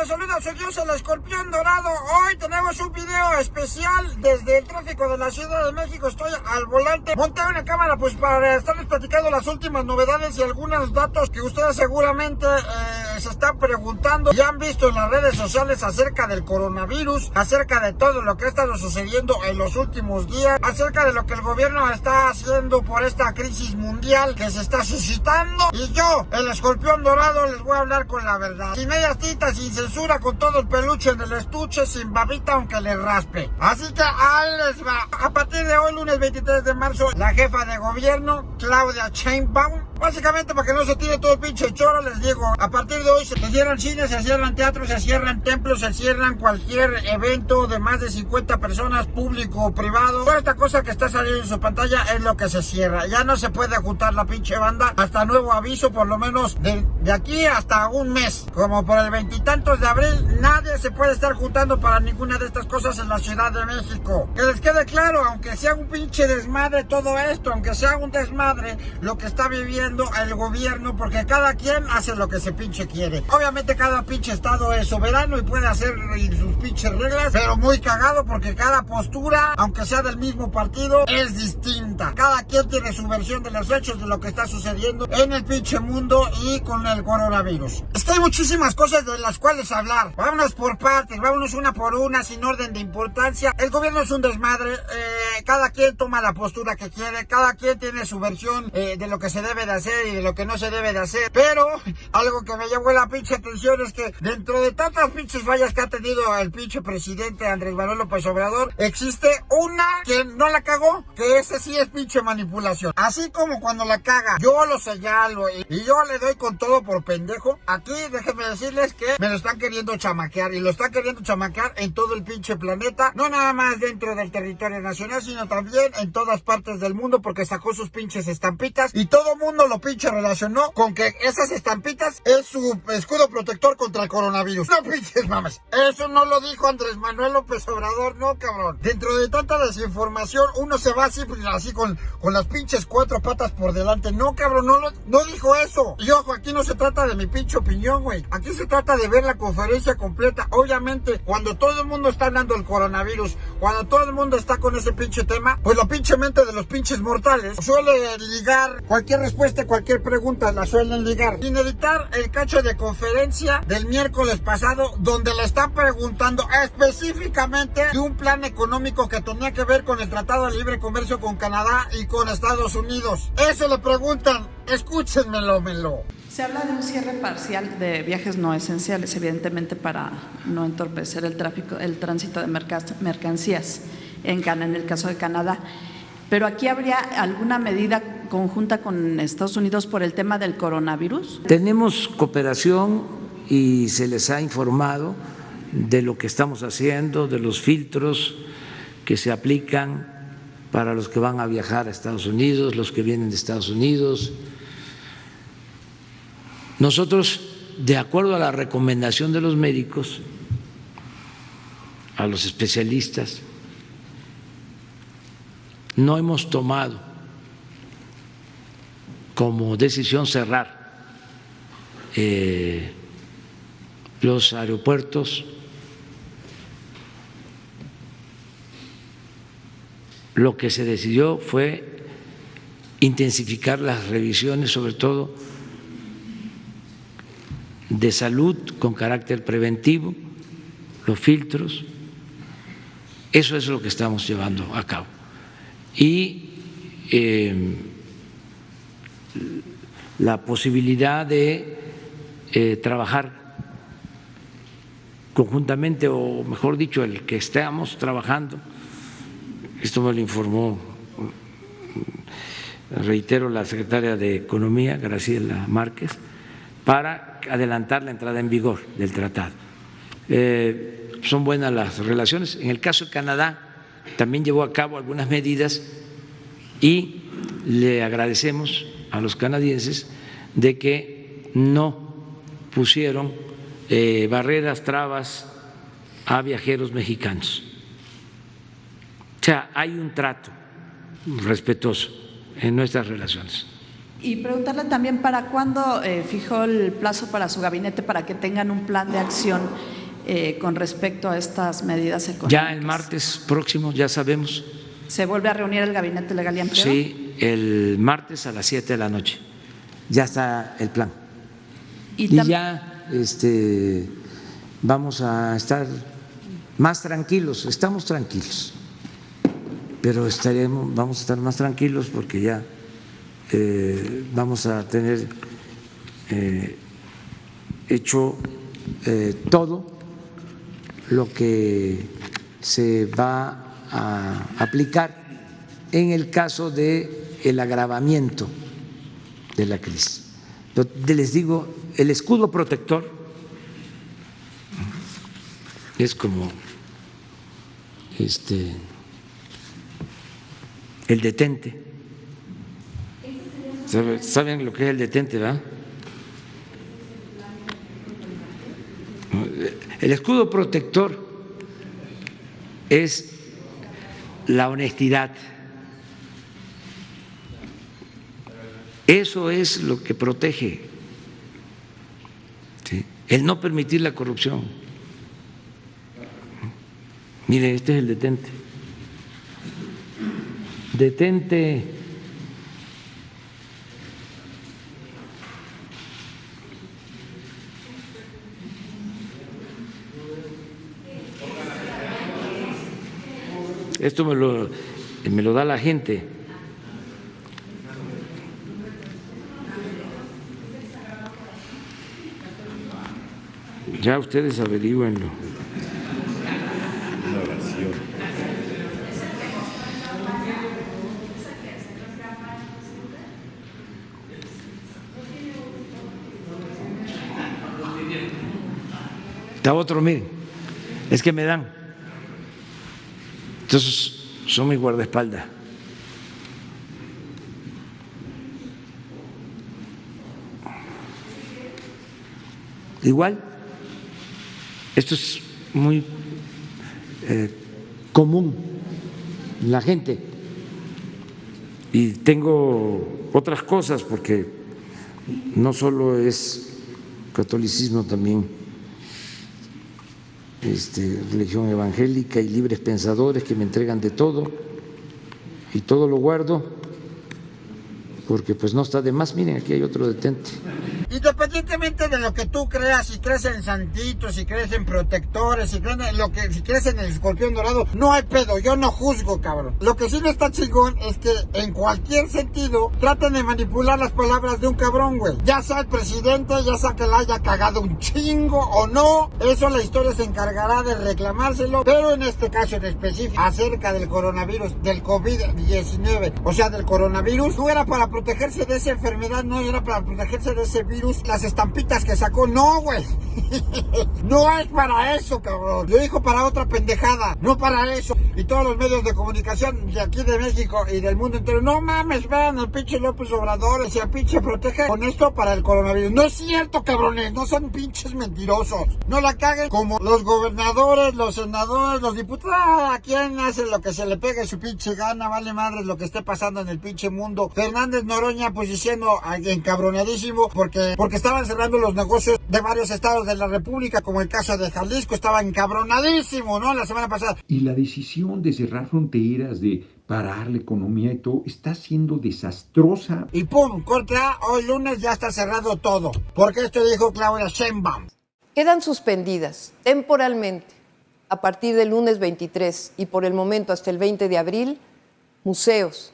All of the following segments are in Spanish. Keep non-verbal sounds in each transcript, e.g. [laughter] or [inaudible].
les saluda Dios el escorpión dorado. Hoy tenemos un video especial desde el tráfico de la Ciudad de México. Estoy al volante. Monté una cámara pues para estarles platicando las últimas novedades y algunos datos que ustedes seguramente eh, se están preguntando. Ya han visto en las redes sociales acerca del coronavirus, acerca de todo lo que ha estado sucediendo en los últimos días, acerca de lo que el gobierno está haciendo por esta crisis mundial que se está suscitando. Y yo, el escorpión dorado, les voy a hablar con la verdad. Sin medias tintas, sin censura, con todo el peluche en el estuche, sin babita aunque le raspe. Así que ahí les va. A partir de hoy, lunes 23 de marzo, la jefa de gobierno, Claudia Sheinbaum, básicamente para que no se tire todo el pinche choro, les digo, a partir de hoy se cierran cines, se cierran teatros, se cierran templos, se cierran cualquier evento de más de 50 personas, público o privado. Toda esta cosa que está saliendo en su pantalla es lo que se cierra. Ya no se puede juntar la pinche banda hasta nuevo aviso, por lo menos de, de aquí hasta un mes. Como por el veintitantos de abril, nadie se puede estar juntando para ninguna de estas cosas en la Ciudad de México. Que les quede claro, aunque sea un pinche desmadre todo esto, aunque sea un desmadre lo que está viviendo el gobierno, porque cada quien hace lo que se pinche quiere. Obviamente cada pinche estado es soberano y puede hacer sus pinches reglas, pero muy cagado porque cada postura, aunque sea del mismo partido, es distinta. Cada quien tiene su versión de los hechos de lo que está sucediendo en el pinche mundo y con el coronavirus. Es que hay muchísimas cosas de las cuales hablar. Vámonos por partes, vámonos una por una, sin orden de importancia. El gobierno es un desmadre, eh, cada quien toma la postura que quiere, cada quien tiene su versión eh, de lo que se debe de hacer y de lo que no se debe de hacer. Pero algo que me llamó la pinche atención es que dentro de tantas pinches fallas que ha tenido el pinche presidente Andrés Manuel López Obrador, existe una que no la cagó, que ese sí es pinche manipulación. Así como cuando la caga, yo lo señalo y, yo le doy con todo por pendejo. Aquí déjenme decirles que me lo están queriendo chamaquear y lo están queriendo chamaquear en todo el pinche planeta. No nada más dentro del territorio nacional, sino también en todas partes del mundo porque sacó sus pinches estampitas y todo mundo lo pinche relacionó con que esas estampitas es su escudo protector contra el coronavirus. No pinches mames. Eso no lo dijo Andrés Manuel López Obrador, no cabrón. Dentro de tanta desinformación uno se va así, pues, así con, con las pinches cuatro patas por delante. No cabrón, no, no dijo eso. Y ojo, aquí no se trata de mi pinche opinión, güey. Aquí se trata de ver la conferencia completa. Obviamente, cuando todo el mundo está hablando del coronavirus, cuando todo el mundo está con ese pinche tema, pues la pinche mente de los pinches mortales suele ligar cualquier respuesta, cualquier pregunta, la suelen ligar. Sin editar el cacho de conferencia del miércoles pasado, donde le están preguntando específicamente de un plan económico que tenía que ver con el Tratado de Libre Comercio con Canadá y con Estados Unidos. Eso le preguntan, escúchenmelo, melo. Se habla de un cierre parcial de viajes no esenciales, evidentemente para no entorpecer el tráfico, el tránsito de mercancías en, en el caso de Canadá. Pero aquí habría alguna medida conjunta con Estados Unidos por el tema del coronavirus. Tenemos cooperación y se les ha informado de lo que estamos haciendo, de los filtros que se aplican para los que van a viajar a Estados Unidos, los que vienen de Estados Unidos. Nosotros, de acuerdo a la recomendación de los médicos, a los especialistas, no hemos tomado como decisión cerrar eh, los aeropuertos, lo que se decidió fue intensificar las revisiones, sobre todo de salud con carácter preventivo, los filtros. Eso es lo que estamos llevando a cabo y eh, la posibilidad de eh, trabajar conjuntamente, o mejor dicho, el que estamos trabajando, esto me lo informó, reitero, la secretaria de Economía, Graciela Márquez, para adelantar la entrada en vigor del tratado. Eh, son buenas las relaciones. En el caso de Canadá, también llevó a cabo algunas medidas y le agradecemos a los canadienses de que no pusieron eh, barreras, trabas a viajeros mexicanos. O sea, hay un trato respetuoso en nuestras relaciones. Y preguntarle también para cuándo eh, fijó el plazo para su gabinete para que tengan un plan de acción eh, con respecto a estas medidas económicas. Ya el martes próximo, ya sabemos. ¿Se vuelve a reunir el Gabinete Legal y Empleo? Sí, el martes a las 7 de la noche. Ya está el plan. Y, Y ya este, vamos a estar más tranquilos, estamos tranquilos, pero estaremos, vamos a estar más tranquilos porque ya eh, vamos a tener eh, hecho eh, todo lo que se va a aplicar en el caso de el agravamiento de la crisis. Yo les digo, el escudo protector es como este el detente. ¿Sabe- ¿Saben lo que es el detente, verdad? El escudo protector es la honestidad. Eso es lo que protege. El no permitir la corrupción. Mire, este es el detente. Detente. Esto me lo, me lo da la gente. Ya ustedes averigüenlo. Está otro, miren, es que me dan. Entonces, son mi guardaespaldas. Igual, esto es muy eh, común en la gente. Y tengo otras cosas porque no solo es catolicismo, también este, religión evangélica y libres pensadores que me entregan de todo y todo lo guardo porque pues no está de más. Miren, aquí hay otro detente. De lo que tú creas, si crees en santitos, si crees en protectores, si crees en lo que, si crees en el escorpión dorado, no hay pedo, yo no juzgo, cabrón. Lo que sí no está chingón es que en cualquier sentido traten de manipular las palabras de un cabrón, güey. Ya sea el presidente, ya sea que la haya cagado un chingo o no, eso la historia se encargará de reclamárselo, pero en este caso en específico, acerca del coronavirus, del COVID-19, o sea, del coronavirus, no era para protegerse de esa enfermedad, no era para protegerse de ese virus, las estampitas que sacó, no, güey. [laughs] no es para eso, cabrón. Lo dijo para otra pendejada, no para eso. Y todos los medios de comunicación de aquí de México y del mundo entero, no mames, vean el pinche López Obrador, se pinche protege con esto para el coronavirus. No es cierto, cabrones, no son pinches mentirosos. No la caguen como los gobernadores, los senadores, los diputados. Ah, ¿A quién hace lo que se le pegue su pinche gana? Vale madre lo que esté pasando en el pinche mundo. Fernández Noroña, pues diciendo ah, encabronadísimo porque, porque estaban cerrando los negocios de varios estados de la República, como el caso de Jalisco, estaba encabronadísimo, ¿no? La semana pasada. Y la decisión de cerrar fronteras, de parar la economía y todo, está siendo desastrosa. Y pum, corte A, hoy lunes ya está cerrado todo. Porque esto dijo Claudia Sheinbaum. Quedan suspendidas temporalmente a partir del lunes 23 y por el momento hasta el 20 de abril museos,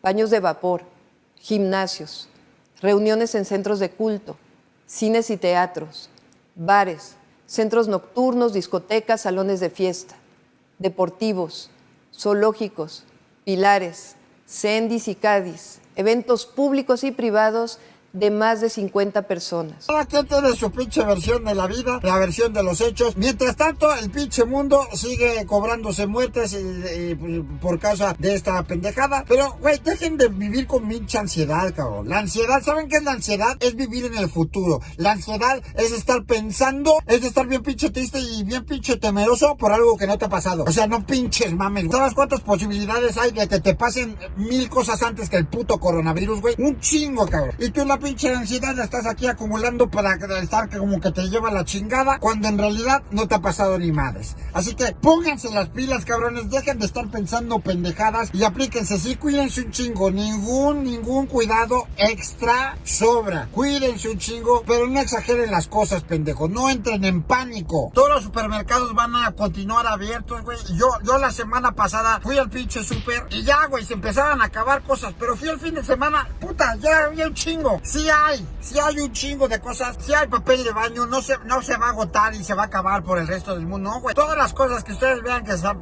baños de vapor, gimnasios, reuniones en centros de culto, cines y teatros, bares, centros nocturnos, discotecas, salones de fiesta, deportivos, zoológicos, pilares, cendis y cádiz, eventos públicos y privados de más de 50 personas. Cada quien tiene su pinche versión de la vida, la versión de los hechos. Mientras tanto, el pinche mundo sigue cobrándose muertes y, por causa de esta pendejada. Pero, güey, dejen de vivir con pinche ansiedad, cabrón. La ansiedad, ¿saben qué es la ansiedad? Es vivir en el futuro. La ansiedad es estar pensando, es estar bien pinche triste y bien pinche temeroso por algo que no te ha pasado. O sea, no pinches mames. ¿Sabes cuántas posibilidades hay de que te pasen mil cosas antes que el puto coronavirus, güey? Un chingo, cabrón. Y tú la pinche ansiedad estás aquí acumulando para estar como que te lleva la chingada, cuando en realidad no te ha pasado ni madres. Así que pónganse las pilas, cabrones, dejen de estar pensando pendejadas y aplíquense, sí, cuídense un chingo, ningún, ningún cuidado extra sobra. Cuídense un chingo, pero no exageren las cosas, pendejo, no entren en pánico. Todos los supermercados van a continuar abiertos, güey. Yo, yo la semana pasada fui al pinche super y ya, güey, se empezaban a acabar cosas, pero fui el fin de semana, puta, ya había un chingo. Sí hay, sí hay un chingo de cosas, sí hay papel de baño, no se, no se va a agotar y se va a acabar por el resto del mundo, no, güey. Todas las cosas que ustedes vean que están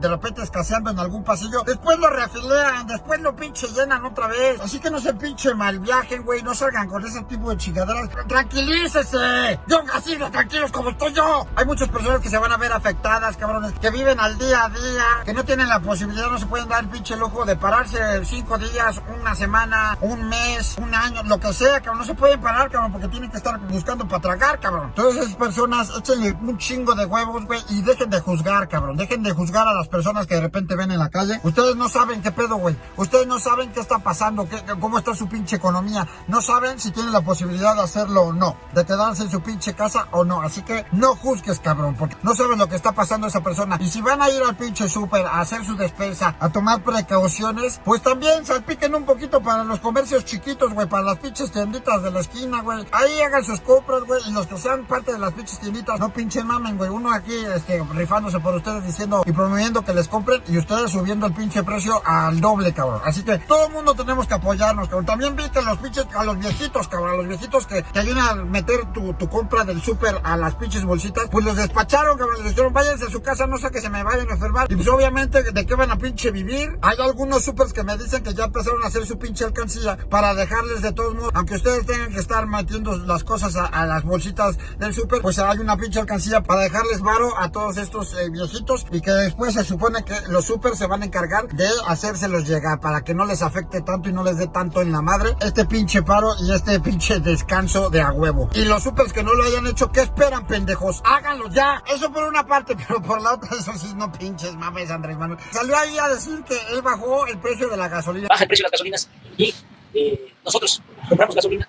de repente escaseando en algún pasillo, después lo reafilean, después lo pinche llenan otra vez. Así que no se pinche mal viajen, güey, no salgan con ese tipo de chingaderas. Tranquilícese, yo así de tranquilos como estoy yo. Hay muchas personas que se van a ver afectadas, cabrones, que viven al día a día, que no tienen la posibilidad, no se pueden dar el pinche lujo de pararse cinco días, una semana, un mes, un año, lo que sea, cabrón. No se pueden parar, cabrón, porque tienen que estar buscando para tragar, cabrón. Todas esas personas, échenle un chingo de huevos, güey, y dejen de juzgar, cabrón. Dejen de juzgar a las personas que de repente ven en la calle. Ustedes no saben qué pedo, güey. Ustedes no saben qué está pasando, qué, cómo está su pinche economía. No saben si tienen la posibilidad de hacerlo o no. De quedarse en su pinche casa o no. Así que no juzgues, cabrón, porque no saben lo que está pasando esa persona. Y si van a ir al pinche súper a hacer su despensa, a tomar precauciones, pues también salpiquen un poquito para los comercios chiquitos, güey, para las pinches tienditas de la esquina, güey. Ahí hagan sus compras, güey, y los que sean parte de las pinches tienditas, no pinchen mamen, güey. Uno aquí, este, rifándose por ustedes diciendo y promoviendo que les compren y ustedes subiendo el pinche precio al doble, cabrón. Así que todo el mundo tenemos que apoyarnos, cabrón. También vi que los pinches, a los viejitos, cabrón, a los viejitos que te ayudan a meter tu, tu compra del súper a las pinches bolsitas, pues los despacharon, cabrón. Les dijeron, váyanse a su casa, no sé que se me vayan a enfermar. Y pues obviamente, ¿de qué van a pinche vivir? Hay algunos supers que me dicen que ya empezaron a hacer su pinche alcancía para dejarles de aunque ustedes tengan que estar metiendo las cosas a, las bolsitas del súper, pues hay una pinche alcancía para dejarles varo a todos estos eh, viejitos y que después se supone que los super se van a encargar de hacérselos llegar para que no les afecte tanto y no les dé tanto en la madre este pinche paro y este [laughs] pinche descanso de a huevo. Y los supers que no lo hayan hecho, ¿qué esperan, pendejos? Háganlo ya. Eso por una parte, [laughs] pero por la otra, eso sí, no pinches mames, Andrés Manuel. Salió ahí a decir que él bajó el precio de la gasolina. Baja el precio de las gasolinas y eh, nosotros compramos gasolina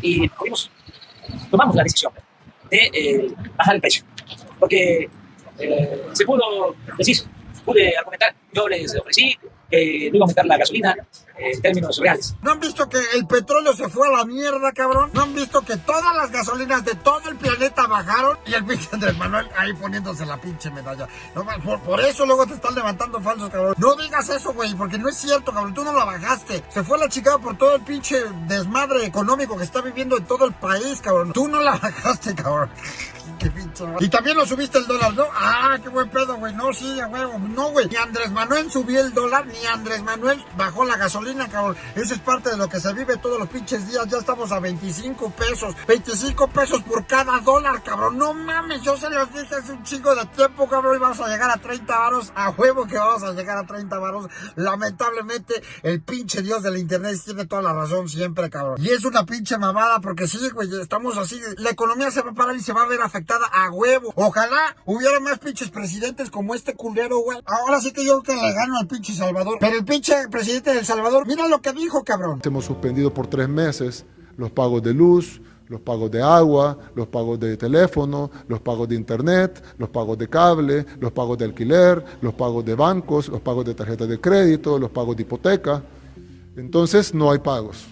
y fuimos, tomamos la decisión de eh, bajar el precio. Porque eh, se pudo decir, pude argumentar, yo les ofrecí que no iba a aumentar la gasolina en términos reales. ¿No han visto que el petróleo se fue a la mierda, cabrón? ¿No han visto que todas las gasolinas de todo el planeta bajaron? Y el pinche Andrés Manuel ahí poniéndose la pinche medalla. No, por, por, eso luego te están levantando falsos, cabrón. No digas eso, güey, porque no es cierto, cabrón. Tú no la bajaste. Se fue la chingada por todo el pinche desmadre económico que está viviendo en todo el país, cabrón. Tú no la [laughs] bajaste, cabrón. Qué pinche Y también lo subiste el dólar, ¿no? Ah, qué buen pedo, güey. No, sí, a huevo. No, güey. Ni Andrés Manuel subió el dólar, ni Andrés Manuel bajó la gasolina, cabrón. Eso es parte de lo que se vive todos los pinches días. Ya estamos a 25 pesos. 25 pesos por cada dólar, cabrón. No mames, yo se los dije hace un chingo de tiempo, cabrón. Y vamos a llegar a 30 varos. A huevo que vamos a llegar a 30 varos. Lamentablemente, el pinche dios del internet tiene toda la razón siempre, cabrón. Y es una pinche mamada porque sí, güey, estamos así. La economía se va a parar y se va a ver afectada a huevo. Ojalá hubiera más pinches presidentes como este culero, güey. Ahora sí que yo que le gano al pinche Salvador. Pero el pinche presidente del Salvador, mira lo que dijo, cabrón. Hemos suspendido por tres meses los pagos de luz, los pagos de agua, los pagos de teléfono, los pagos de internet, los pagos de cable, los pagos de alquiler, los pagos de bancos, los pagos de tarjetas de crédito, los pagos de hipoteca. Entonces no hay pagos.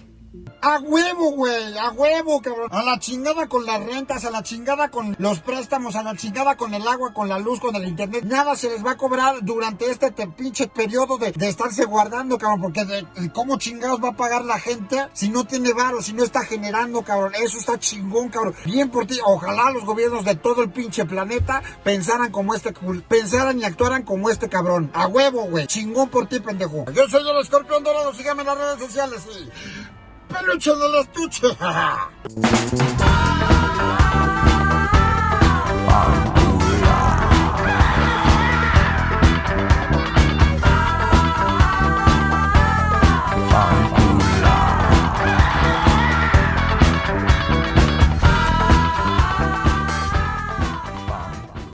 A huevo, güey, a huevo, cabrón. A la chingada con las rentas, a la chingada con los préstamos, a la chingada con el agua, con la luz, con el internet. Nada se les va a cobrar durante este te, pinche periodo de, de, estarse guardando, cabrón. Porque de, de, cómo chingados va a pagar la gente si no tiene varo, si no está generando, cabrón. Eso está chingón, cabrón. Bien por ti. Ojalá los gobiernos de todo el pinche planeta pensaran como este, pensaran y actuaran como este cabrón. A huevo, güey. Chingón por ti, pendejo. Yo soy el escorpión dorado. Síganme en las redes sociales y... peluche del estuche.